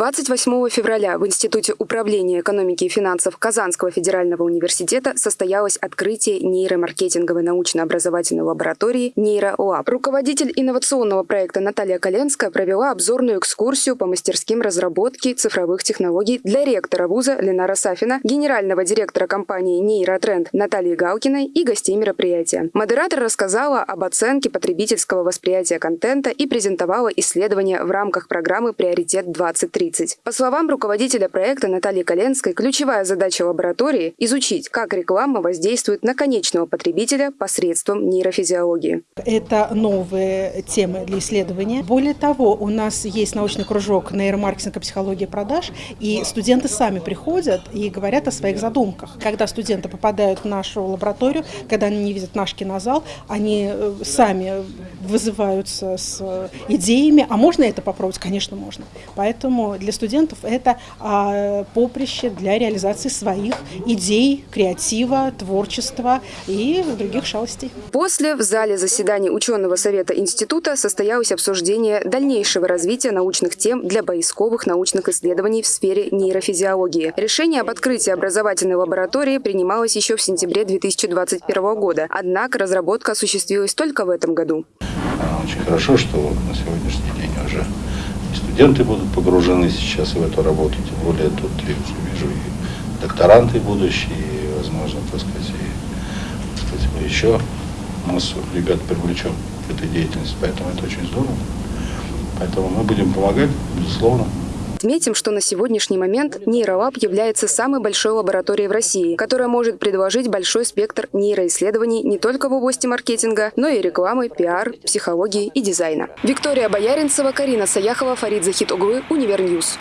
28 февраля в Институте управления экономики и финансов Казанского федерального университета состоялось открытие нейромаркетинговой научно-образовательной лаборатории «Нейролаб». Руководитель инновационного проекта Наталья Коленская провела обзорную экскурсию по мастерским разработки цифровых технологий для ректора вуза Ленара Сафина, генерального директора компании «Нейротренд» Натальи Галкиной и гостей мероприятия. Модератор рассказала об оценке потребительского восприятия контента и презентовала исследования в рамках программы «Приоритет-2030». 30. По словам руководителя проекта Натальи Коленской, ключевая задача лаборатории – изучить, как реклама воздействует на конечного потребителя посредством нейрофизиологии. Это новые темы для исследования. Более того, у нас есть научный кружок нейромаркетинг и психология продаж, и студенты сами приходят и говорят о своих задумках. Когда студенты попадают в нашу лабораторию, когда они не видят наш кинозал, они э, сами вызываются с идеями, а можно это попробовать? Конечно, можно. Поэтому для студентов это а, поприще для реализации своих идей, креатива, творчества и других шалостей. После в зале заседаний ученого совета института состоялось обсуждение дальнейшего развития научных тем для поисковых научных исследований в сфере нейрофизиологии. Решение об открытии образовательной лаборатории принималось еще в сентябре 2021 года, однако разработка осуществилась только в этом году. Очень хорошо, что на сегодняшний студенты будут погружены сейчас в эту работу, тем более тут я вижу и докторанты будущие, и, возможно, так сказать, и, так сказать, мы еще массу ребят привлечем к этой деятельности, поэтому это очень здорово. Поэтому мы будем помогать, безусловно. Отметим, что на сегодняшний момент Нейролаб является самой большой лабораторией в России, которая может предложить большой спектр нейроисследований не только в области маркетинга, но и рекламы, пиар, психологии и дизайна. Виктория Бояринцева, Карина Саяхова, Фарид Захит Углы, Универ News.